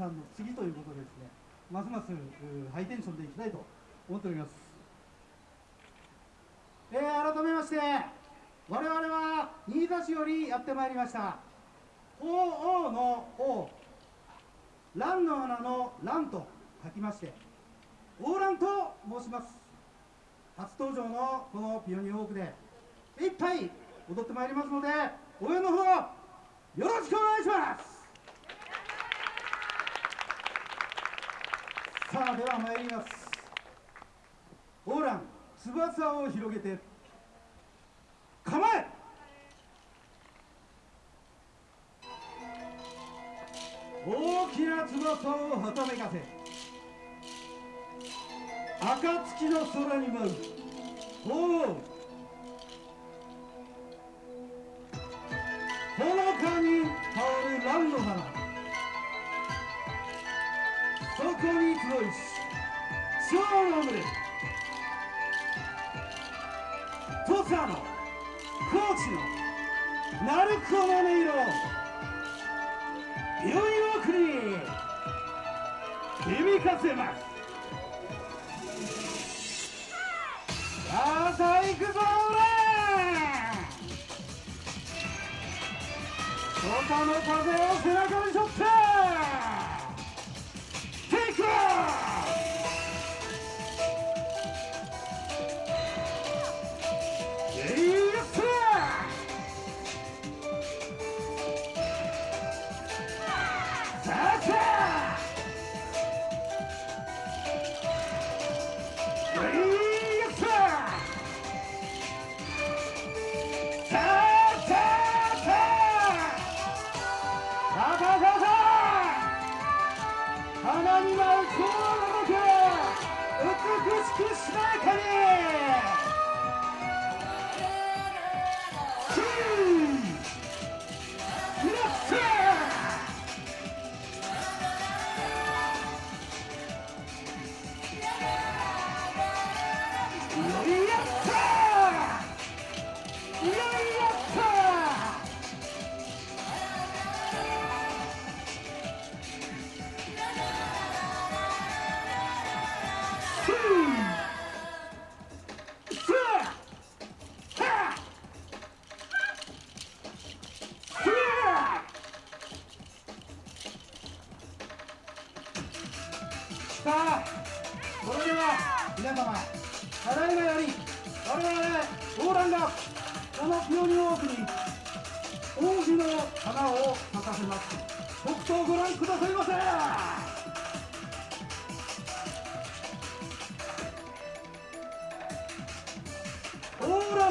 さんの次ということでですね。ますますハイテンションでいきたいと思っております。えー、改めまして我々は新座市よりやってまいりました。鳳凰の王蘭の花の蘭と書きまして王蘭と申します。初登場のこのピオニーウォークでいっぱい踊ってまいりますので応援のほどよろしくお願いします。さあでは参ります。オーラン翼を広げて。構え!大きな翼をはためかせ。暁の空に舞う鳳凰。そこに集いし蝶の群れ土佐の高知の鳴子の音色良い奥に響かせますさあ行くぞ外の風を背中に背負ってさあそれでは皆様ただいまより我々オーランがこのピオニウォークに王子の花を咲かせます。とくとご覧くださいませ。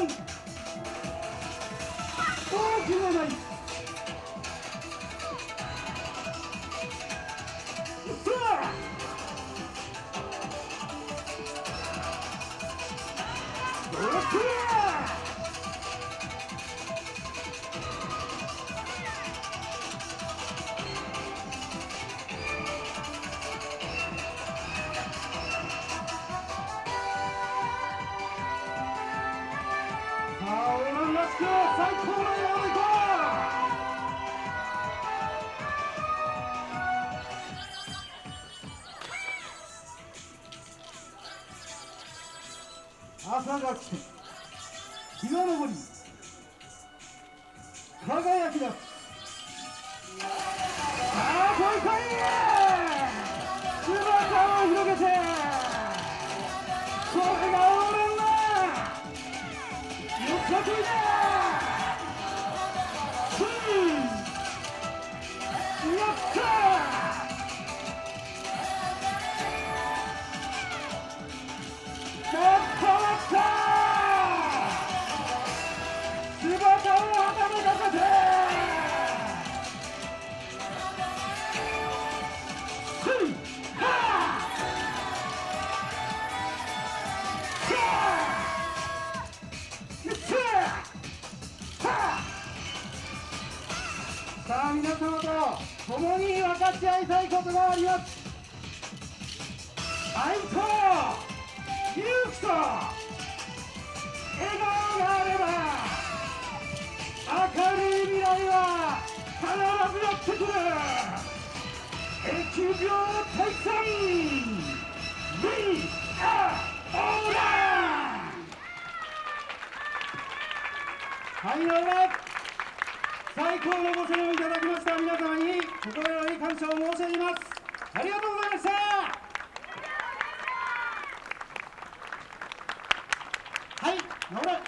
オーラン大きなない最朝が来て日が昇り輝き出すさあ来い来い姿を広げてこれが俺のよっしゃ来いだ！共に分かち合いたいことがあります。愛と勇気と笑顔があれば明るい未来は必ずやってくる。疫病退散 We are オーラはい、なら最高のご声援をいただきました皆様に心より感謝を申し上げます。ありがとうございました。はい、直れ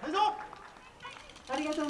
大丈夫ありがとう